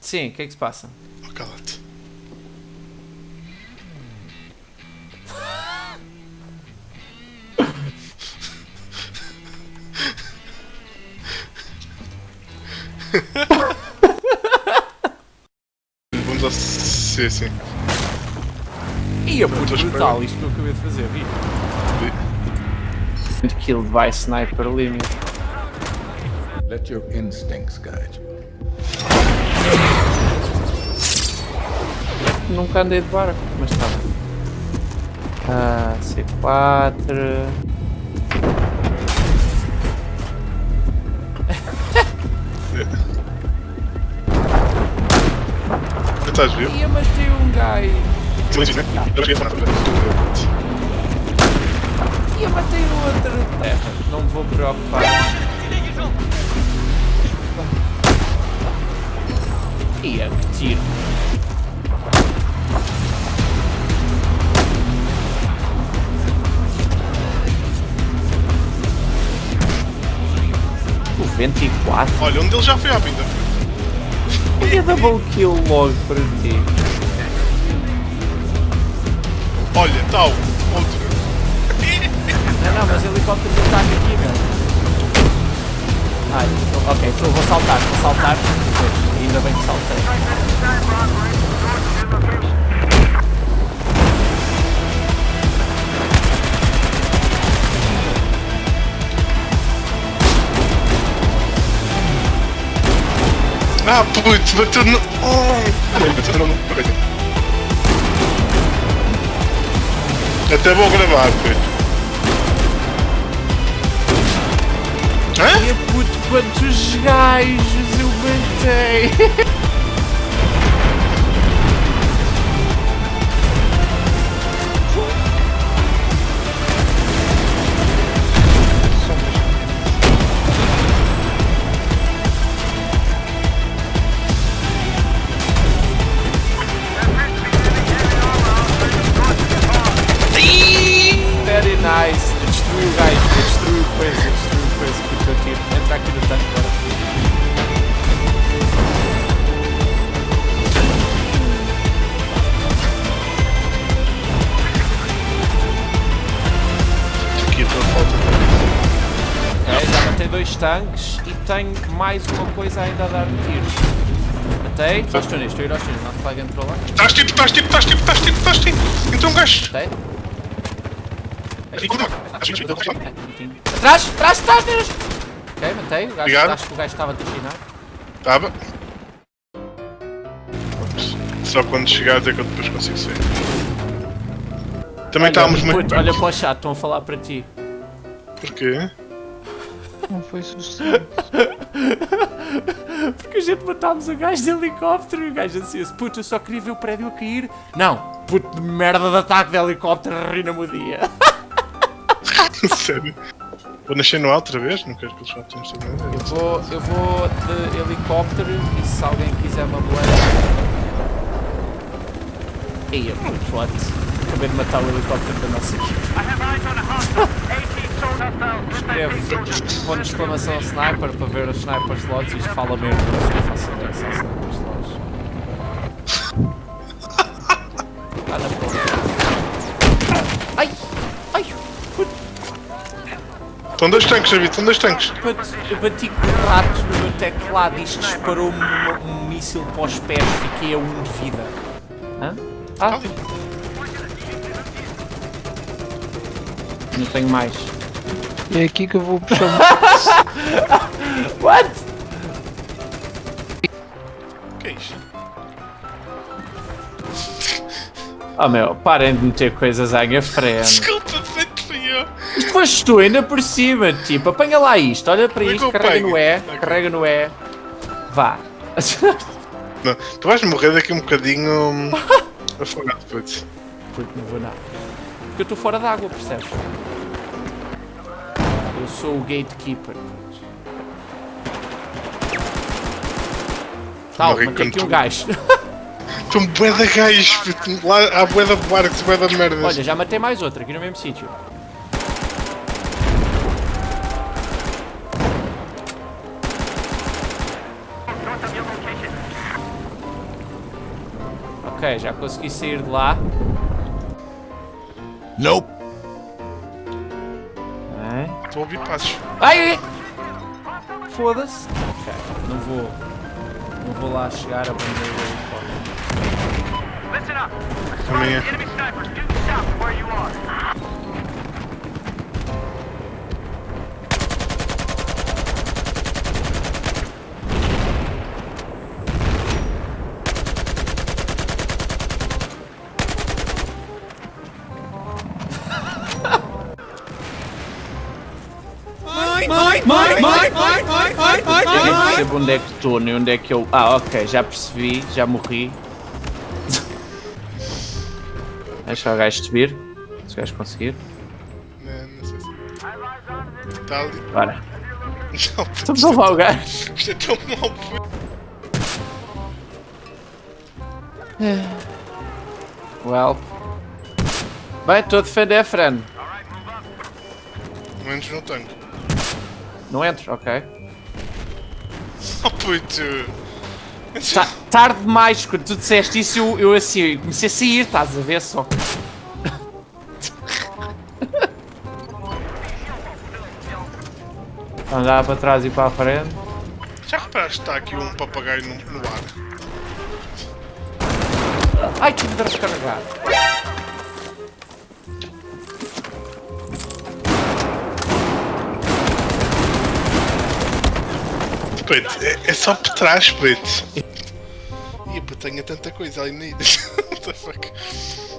Sim, o que é que se passa? Oh, cala-te. Vamos ao C, sim. Ia, puto, a esperar. brutal, isto que eu acabei de fazer, vi. Killed by sniper limit. Let your instincts guide you. Nunca andei de barco, mas tá bem. Ah, C4. Já estás vivo? Ia, matei um gajo. Silêncio, né? Ia, matei outro. Terra, não me vou preocupar. 94? Olha, um deles já foi à pinta. Podia double kill logo para ti. Olha, tal, outro. Não, não, mas o helicóptero de ataque aqui, mano. Ai, ok, então vou saltar, vou saltar. Ainda bem que saltei. Ah, putz, bateu no. Oh! Bateu no. ok. Até vou gravar, putz. Hã? E puto, quantos gajos eu matei! coisa com o teu tiro. Entra aqui no tanque agora. Aqui a falta. Ok, já matei dois tanques e tenho mais uma coisa ainda a dar tiros. Matei. Estou a ir aos tiros, não te paga entrou lá. Estás tipo, estás tipo, estás tipo, estás tipo, estás tipo. Entrou um gajo. Matei. Atrás, atrás, atrás, tiros! Ok, matei. O gajo, acho que o gajo estava chinar. Estava. Só quando chegares é que eu depois consigo sair. Também estávamos muito puto, olha para o chat, estão a falar para ti. Porquê? Não foi suficiente. Porque a gente matámos o gajo de helicóptero e o gajo assim, puto, eu só queria ver o prédio a cair. Não, puto de merda de ataque de helicóptero, arruina-me o dia. Sério? Vou nascer no alto outra vez? Não quero que eles façam isto também. Eu vou, eu vou de helicóptero e se alguém quiser uma moeda. Eia, puto, what? Acabei de matar o helicóptero da nossa equipe. Escreve ponto de exclamação sniper para ver os sniper slots e isto fala mesmo, não faço sniper slots. Estão dois tanques, David, estão dois tanques. eu bati com o rato no meu teclado e isto disparou-me um, um míssil para os pés, fiquei a um de vida. Hã? Ah, não tenho mais. É aqui que eu vou puxar What? O que é isto? Oh meu, parem de meter coisas à minha frente. Isto foste tu ainda por cima, tipo, apanha lá isto, olha para Como é isto, carrega no E, carrega no E. Vá. Não, tu vais morrer daqui um bocadinho hum, afogado, putz. Puto, não vou nada. Porque eu estou fora d'água, percebes? Eu sou o gatekeeper. Tal, matei quando aqui um gajo. Estão bué de gajos, puto. Lá há bué de barcos, bué de merdas. Olha, já matei mais outro aqui no mesmo sítio. Ok, já consegui sair de lá. Nope. Estou a ouvir passos. Ai! Foda-se. Ok, não vou. Não vou lá chegar a prender o helicóptero. Listen up. Também é. Enemy snipers due south of where you are. Eu nem percebo onde é que estou, nem onde é que eu. Ah, ok, já percebi, já morri. Deixa o gajo subir. Se o gajo conseguir. Não, não sei se. Está ali. Bora. Não, Estamos a levar o gajo. Isto é tão mal. Well. Bem, estou a defender, friend. Menos no tanque. Não entro, ok. Oh puto. Ta tarde demais, quando tu disseste isso, eu, eu assim, eu comecei a sair, estás a ver só. Andar para trás e para a frente. Já reparaste que está aqui um papagaio no, no ar? Ai, tive de recarregar. Puto, é, é só por trás, puto. Ih, tenho tanta coisa ali. What the fuck?